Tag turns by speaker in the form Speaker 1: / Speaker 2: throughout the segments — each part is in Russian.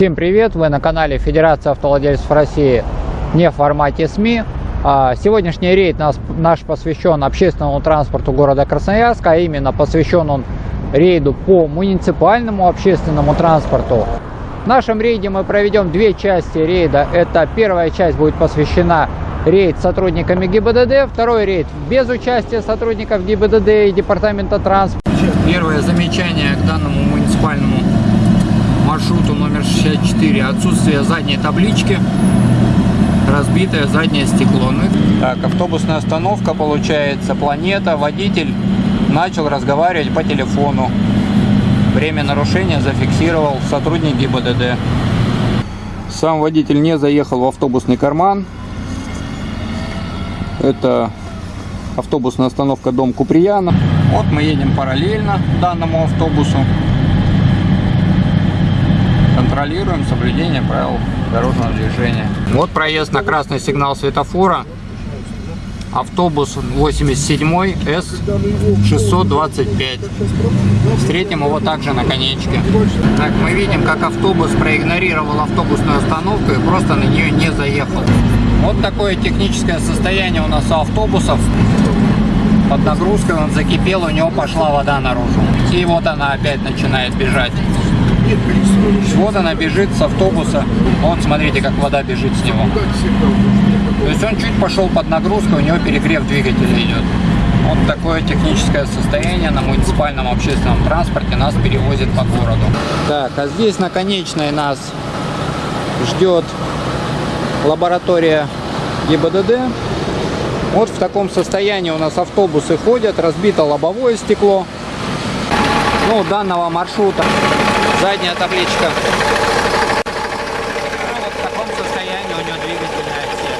Speaker 1: Всем привет! Вы на канале Федерация автовладельцев России не в формате СМИ. А, сегодняшний рейд наш посвящен общественному транспорту города Красноярска, а именно посвящен он рейду по муниципальному общественному транспорту. В нашем рейде мы проведем две части рейда. Это первая часть будет посвящена рейд сотрудниками ГИБДД, второй рейд без участия сотрудников ГИБДД и Департамента транспорта. Первое замечание к данному муниципальному маршруту номер 64 отсутствие задней таблички разбитое заднее стекло. Ну так автобусная остановка получается планета. Водитель начал разговаривать по телефону. Время нарушения зафиксировал сотрудник ГИБДД. Сам водитель не заехал в автобусный карман. Это автобусная остановка дом Куприяна вот мы едем параллельно данному автобусу контролируем соблюдение правил дорожного движения. Вот проезд на красный сигнал светофора. Автобус 87 С625. Встретим его также на конечке. Так, мы видим, как автобус проигнорировал автобусную остановку и просто на нее не заехал. Вот такое техническое состояние у нас у автобусов. Под нагрузкой он закипел, у него пошла вода наружу. И вот она опять начинает бежать. Вот она бежит с автобуса. Вот смотрите, как вода бежит с него. То есть он чуть пошел под нагрузку, у него перегрев двигателя идет. Вот такое техническое состояние на муниципальном общественном транспорте нас перевозит по городу. Так, а здесь на конечной нас ждет лаборатория ГИБДД. Вот в таком состоянии у нас автобусы ходят, разбито лобовое стекло. Ну, данного маршрута задняя табличка. Вот в таком состоянии у него двигательная отсек.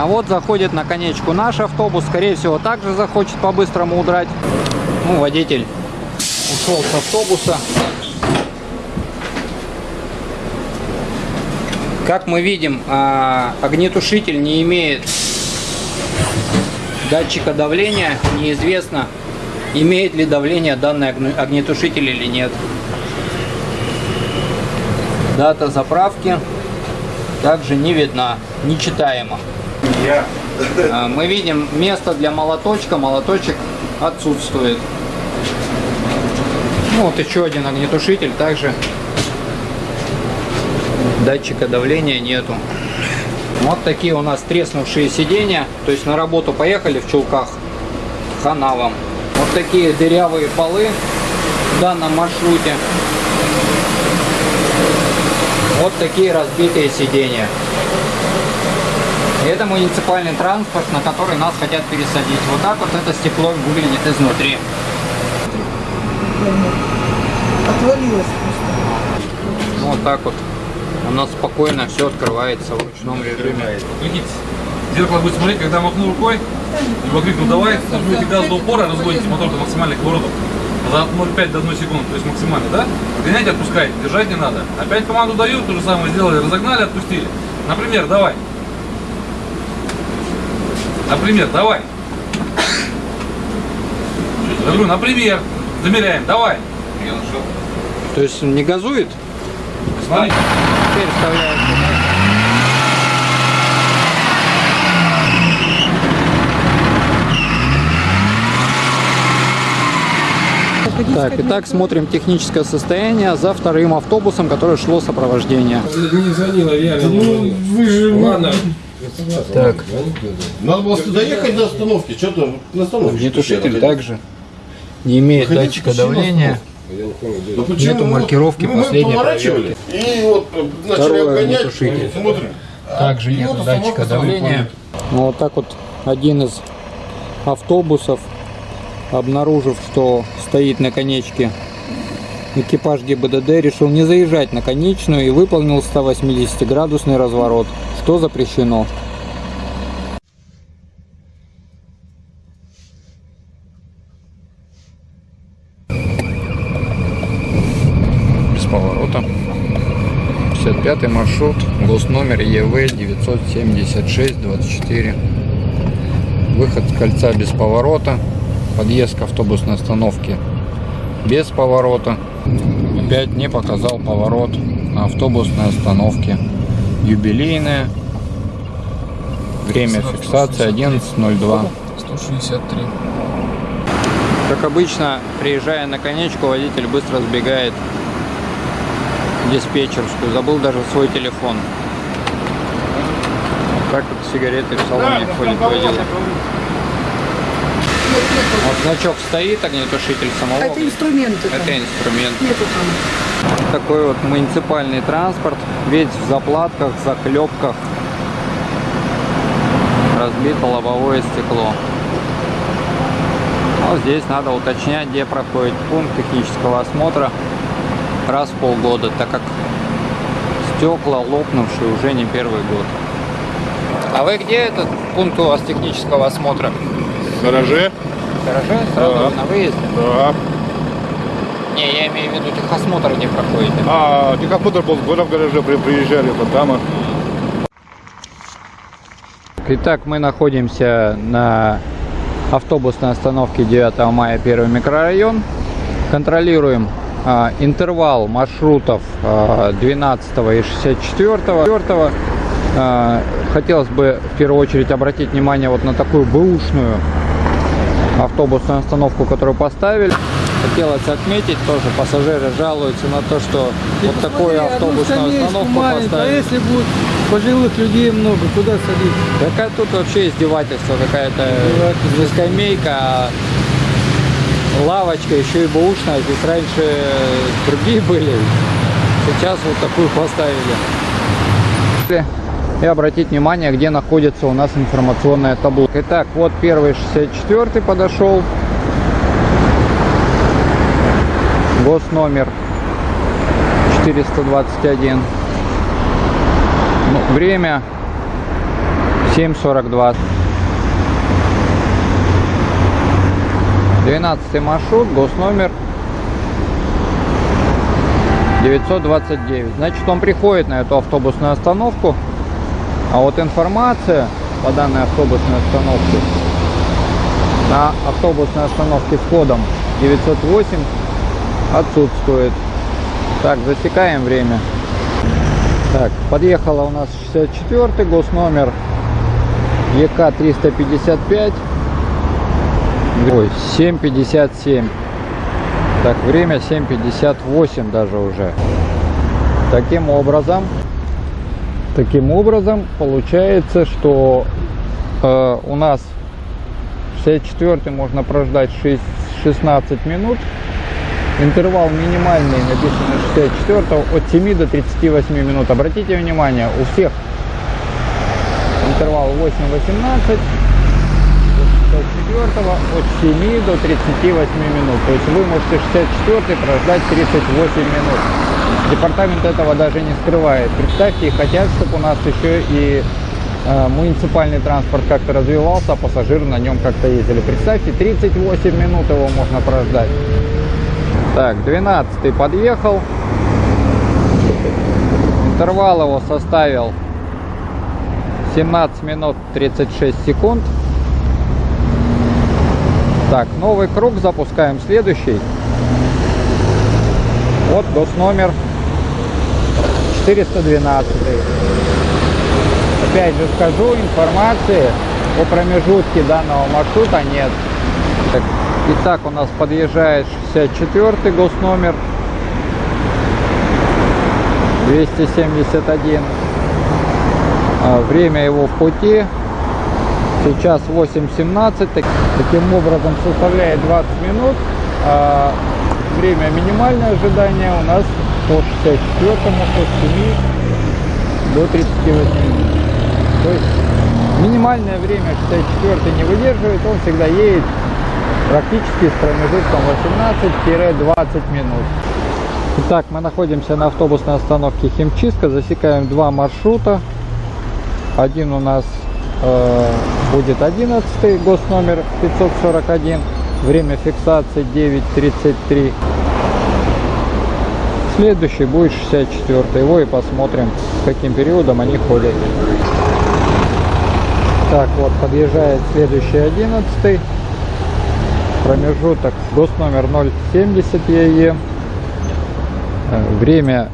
Speaker 1: А вот заходит на конечку наш автобус. Скорее всего, также захочет по-быстрому удрать. Ну, водитель ушел с автобуса. Как мы видим, а, огнетушитель не имеет датчика давления. Неизвестно, имеет ли давление данный огнетушитель или нет. Дата заправки также не видна, нечитаема. А, мы видим место для молоточка, молоточек отсутствует. Ну, вот еще один огнетушитель, также датчика давления нету. Вот такие у нас треснувшие сиденья. То есть на работу поехали в чулках. Хана вам. Вот такие дырявые полы в данном маршруте. Вот такие разбитые сиденья. Это муниципальный транспорт, на который нас хотят пересадить. Вот так вот это стекло выглядит изнутри. Отвалилось просто. Вот так вот у нас спокойно все открывается в ручном режиме.
Speaker 2: Глядите, зеркало будет смотреть, когда махну рукой, либо крикну давай, нажмете газ до упора, разгоните мотор до максимальных оборотов за 0,5 до 1 секунды, то есть максимально, да? Гоняйте, отпускайте, держать не надо. Опять команду дают, то же самое сделали, разогнали, отпустили. Например, давай. Например, давай. Я говорю, например, замеряем, давай.
Speaker 1: То есть не газует?
Speaker 2: Смотри теперь вставляем
Speaker 1: Так, итак, смотрим техническое состояние за вторым автобусом, который шло сопровождение.
Speaker 3: Не звонила, реально. Ну, вы же... Ладно.
Speaker 1: Так.
Speaker 3: Надо было доехать до остановки. Что-то на остановке.
Speaker 1: Огнетушитель также не имеет Выходите, датчика давления.
Speaker 3: Ну, почему?
Speaker 1: Нету маркировки мы, последней проверки.
Speaker 3: И вот э,
Speaker 1: Второй огнетушитель. Также нет датчика давления. Ну, вот так вот один из автобусов, обнаружив, что стоит на конечке экипаж ГИБДД, решил не заезжать на конечную и выполнил 180-градусный разворот, что запрещено. поворота. 55 маршрут, госномер ЕВ 976-24. Выход с кольца без поворота, подъезд к автобусной остановке без поворота. Опять не показал поворот на автобусной остановке. Юбилейная. Время фиксации 11.02.
Speaker 4: 163.
Speaker 1: Как обычно, приезжая на конечку, водитель быстро сбегает диспетчерскую. Забыл даже свой телефон. Так вот сигареты в салоне входит водила. Вот значок стоит, огнетушитель самого.
Speaker 5: Это инструменты. там.
Speaker 1: Это инструмент.
Speaker 5: Нету там.
Speaker 1: Такой вот муниципальный транспорт. Весь в заплатках, заклепках. Разбито лобовое стекло. Но здесь надо уточнять, где проходит пункт технического осмотра раз в полгода, так как стекла лопнувшие уже не первый год. А вы где этот пункт у вас технического осмотра?
Speaker 3: В гараже?
Speaker 1: В гараже? Сразу
Speaker 3: Да.
Speaker 1: на выезде?
Speaker 3: Да.
Speaker 1: Не, я имею в виду техосмотр, где проходите.
Speaker 3: А, техосмотр был в гараже, при- приезжали вот там.
Speaker 1: Итак, мы находимся на автобусной остановке 9 мая, первый микрорайон. Контролируем а, интервал маршрутов а, 12 и 64. А, хотелось бы в первую очередь обратить внимание вот на такую бэушную автобусную остановку, которую поставили. Хотелось отметить тоже, пассажиры жалуются на то, что вот такую автобусную остановку
Speaker 4: А
Speaker 1: поставили.
Speaker 4: если будет пожилых людей много, куда садиться?
Speaker 1: Какая тут вообще издевательство, какая-то не скамейка, а лавочка, еще и бэушная. Здесь раньше другие были, сейчас вот такую поставили. И обратить внимание, где находится у нас информационная табло. Итак, вот первый 64 подошел. Госномер 421. Ну, время 7.42. 12 маршрут, госномер 929. Значит, он приходит на эту автобусную остановку. А вот информация по данной автобусной остановке на автобусной остановке с кодом 908 отсутствует. Так, засекаем время. Так, подъехала у нас 64 госномер ЕК 355. Ой, 7.57. Так, время 7.58 даже уже. Таким образом, таким образом получается, что э, у нас 64 можно прождать 6, 16 минут. Интервал минимальный написано 64 от 7 до 38 минут. Обратите внимание, у всех интервал 8-18, 64 от 7 до 38 минут. То есть вы можете 64 прождать 38 минут. Департамент этого даже не скрывает. Представьте, хотят, чтобы у нас еще и э, муниципальный транспорт как-то развивался, а пассажиры на нем как-то ездили. Представьте, 38 минут его можно прождать. Так, 12 подъехал. Интервал его составил 17 минут 36 секунд. Так, новый круг запускаем следующий. Вот госномер 412. Опять же скажу, информации о промежутке данного маршрута нет. Так, итак, у нас подъезжает 64 госномер 271. А, Время его в пути сейчас 8.17. Так- Таким образом составляет 20 минут. А время минимальное ожидание у нас по 64 от 7 до 38 минут. То есть минимальное время 64 не выдерживает, он всегда едет практически с промежутком 18-20 минут. Итак, мы находимся на автобусной остановке Химчистка, засекаем два маршрута. Один у нас э, будет 11 госномер 541, время фиксации 9.33. Следующий будет 64 его и посмотрим, каким периодом они ходят. Так, вот подъезжает следующий 11 Промежуток гос номер 070 ЕЕ. Э, Время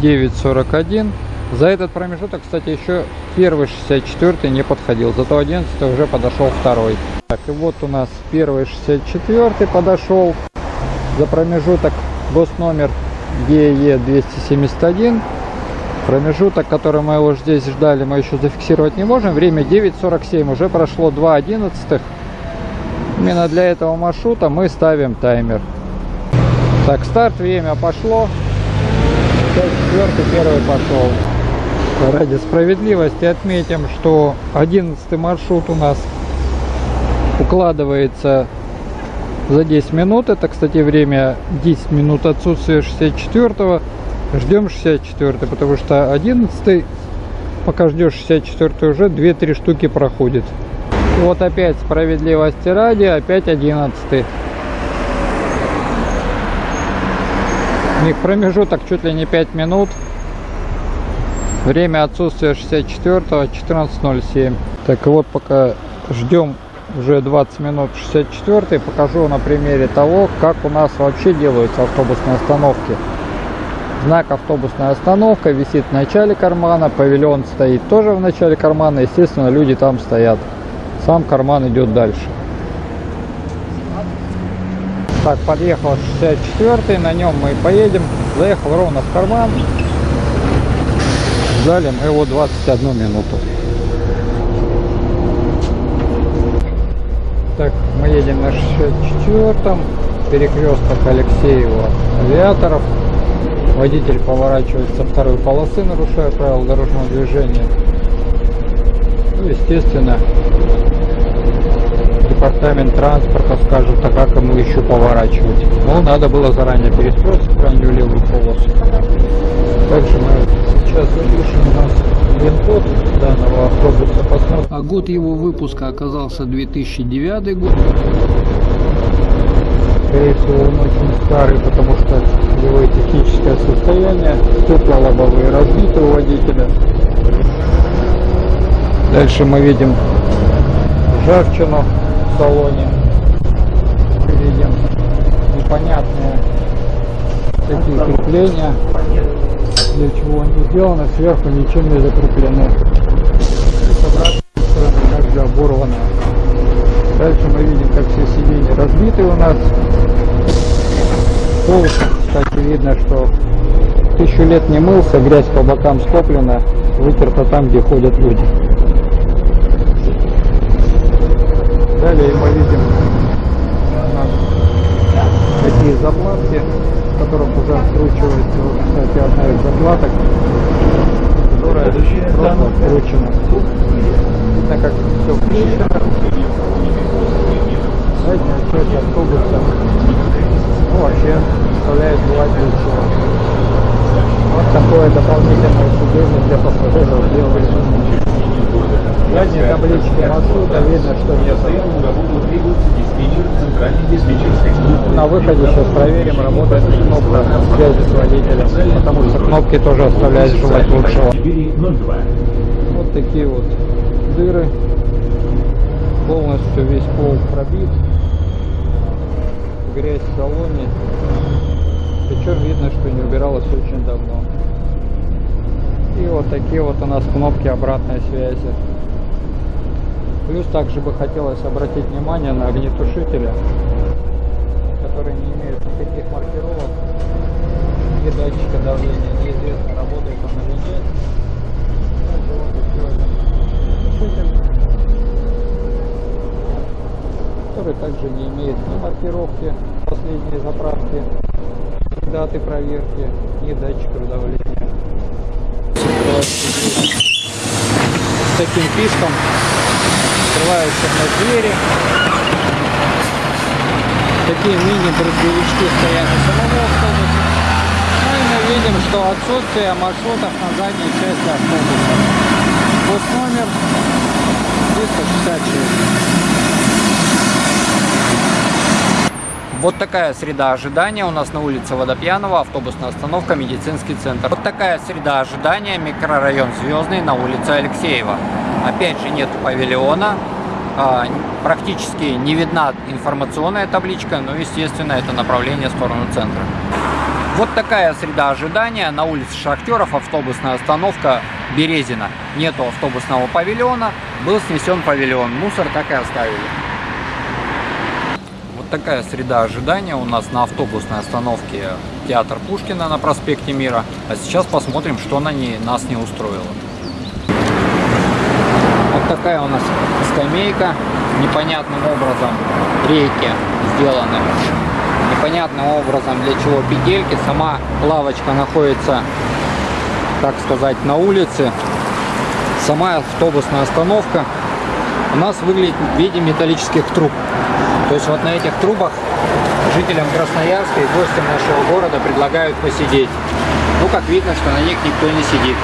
Speaker 1: 9.41. За этот промежуток, кстати, еще первый 64 не подходил, зато 11 уже подошел второй. Так, и вот у нас первый 64 подошел. За промежуток гос номер ЕЕ 271. Промежуток, который мы его здесь ждали, мы еще зафиксировать не можем. Время 9.47, уже прошло 2 одиннадцатых. Именно для этого маршрута мы ставим таймер. Так, старт, время пошло. 54 первый пошел. Ради справедливости отметим, что 11 маршрут у нас укладывается за 10 минут. Это, кстати, время 10 минут отсутствия 64 Ждем 64 потому что 11 пока ждешь 64 уже 2-3 штуки проходит. Вот опять справедливости ради, опять 11 У них промежуток чуть ли не 5 минут. Время отсутствия 64 14.07. Так вот пока ждем уже 20 минут 64 покажу на примере того, как у нас вообще делаются автобусные остановки. Знак автобусная остановка висит в начале кармана, павильон стоит тоже в начале кармана, естественно люди там стоят. Сам карман идет дальше. Так, подъехал 64 на нем мы поедем. Заехал ровно в карман. Ждали мы его 21 минуту. Так, мы едем на 64-м. Перекресток Алексеева Авиаторов. Водитель поворачивает со второй полосы, нарушая правила дорожного движения. Ну, естественно, департамент транспорта скажет, а как ему еще поворачивать. Ну, надо было заранее перестроиться в крайнюю левую полосу. Также мы сейчас запишем у нас пин-код данного автобуса. Посмотрим.
Speaker 6: А год его выпуска оказался 2009 год.
Speaker 1: Скорее всего, он очень старый, потому что его техническое состояние, стекла лобовые разбиты у водителя. Дальше мы видим ржавчину в салоне. Видим непонятные такие крепления, для чего они сделаны, сверху ничем не закреплены. И с обратной стороны также оборвано. Дальше мы видим, как все сиденья разбиты у нас. Пол, кстати, видно, что тысячу лет не мылся, грязь по бокам скоплена, вытерта там, где ходят люди. Далее мы видим у нас такие заплатки, в которых уже откручивается, вот, кстати, одна из заплаток, которая просто откручена. Видно, как все включено. Задняя часть автобуса ну, вообще составляет желательно всего. Вот такое сиденье для пассажиров сделали. Задние таблички маршрута видно, что. На выходе сейчас проверим, работает ли кнопка связи с водителем, потому что кнопки тоже оставляют желать лучшего. Вот такие вот дыры. Полностью весь пол пробит. Грязь в салоне. Причем видно, что не убиралась очень давно. И вот такие вот у нас кнопки обратной связи. Плюс также бы хотелось обратить внимание на огнетушители, которые не имеют никаких маркировок и датчика давления. Неизвестно, работает он или нет. Который также не имеет ни маркировки последней заправки, даты проверки, ни датчиков давления. С таким писком открываются вновь двери. Такие мини-брызговички стоят у самого автобуса. Ну и мы видим, что отсутствие маршрутов на задней части автобуса. Пост номер 366.
Speaker 7: Вот такая среда ожидания у нас на улице Водопьянова, автобусная остановка, медицинский центр. Вот такая среда ожидания, микрорайон Звездный на улице Алексеева. Опять же нет павильона,
Speaker 1: а, практически не видна информационная табличка, но, естественно, это направление в сторону центра. Вот такая среда ожидания. На улице Шахтеров автобусная остановка Березина. Нету автобусного павильона, был снесен павильон. Мусор так и оставили. Вот такая среда ожидания у нас на автобусной остановке Театр Пушкина на проспекте Мира. А сейчас посмотрим, что на ней нас не устроило. Вот такая у нас скамейка. Непонятным образом рейки сделаны непонятным образом для чего петельки. Сама лавочка находится, так сказать, на улице. Сама автобусная остановка у нас выглядит в виде металлических труб. То есть вот на этих трубах жителям Красноярска и гостям нашего города предлагают посидеть. Ну, как видно, что на них никто не сидит.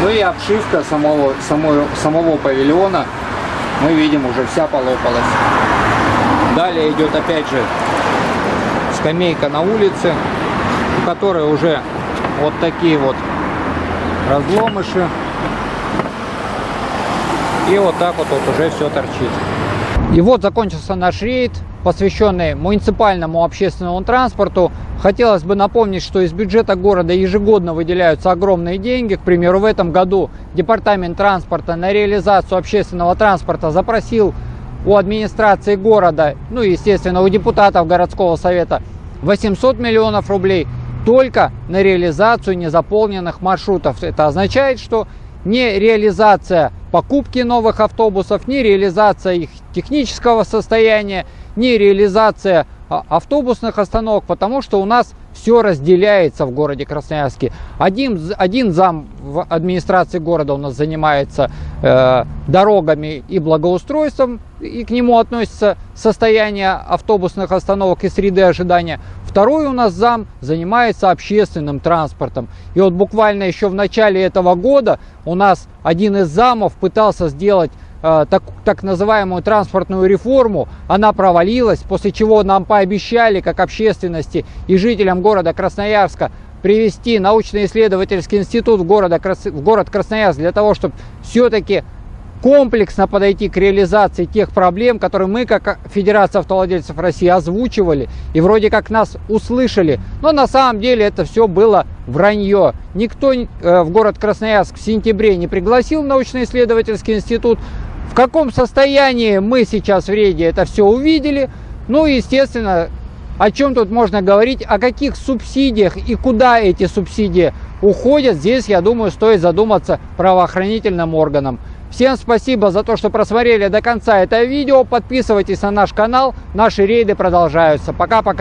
Speaker 1: Ну и обшивка самого, самого, самого павильона, мы видим, уже вся полопалась. Далее идет опять же скамейка на улице, у которой уже вот такие вот разломыши. И вот так вот, вот уже все торчит. И вот закончился наш рейд, посвященный муниципальному общественному транспорту. Хотелось бы напомнить, что из бюджета города ежегодно выделяются огромные деньги. К примеру, в этом году Департамент транспорта на реализацию общественного транспорта запросил у администрации города, ну и, естественно, у депутатов городского совета 800 миллионов рублей только на реализацию незаполненных маршрутов. Это означает, что не реализация покупки новых автобусов, не реализация их технического состояния, не реализация а, автобусных остановок, потому что у нас все разделяется в городе Красноярске. Один, один зам в администрации города у нас занимается э, дорогами и благоустройством, и к нему относится состояние автобусных остановок и среды ожидания. Второй у нас зам занимается общественным транспортом. И вот буквально еще в начале этого года у нас один из замов пытался сделать так, так называемую транспортную реформу, она провалилась, после чего нам пообещали, как общественности и жителям города Красноярска, привести научно-исследовательский институт в, города, в город Красноярск для того, чтобы все-таки комплексно подойти к реализации тех проблем, которые мы, как Федерация автовладельцев России, озвучивали и вроде как нас услышали. Но на самом деле это все было вранье. Никто э, в город Красноярск в сентябре не пригласил научно-исследовательский институт. В каком состоянии мы сейчас в рейде это все увидели. Ну, естественно, о чем тут можно говорить, о каких субсидиях и куда эти субсидии уходят, здесь, я думаю, стоит задуматься правоохранительным органам. Всем спасибо за то, что просмотрели до конца это видео. Подписывайтесь на наш канал. Наши рейды продолжаются. Пока-пока.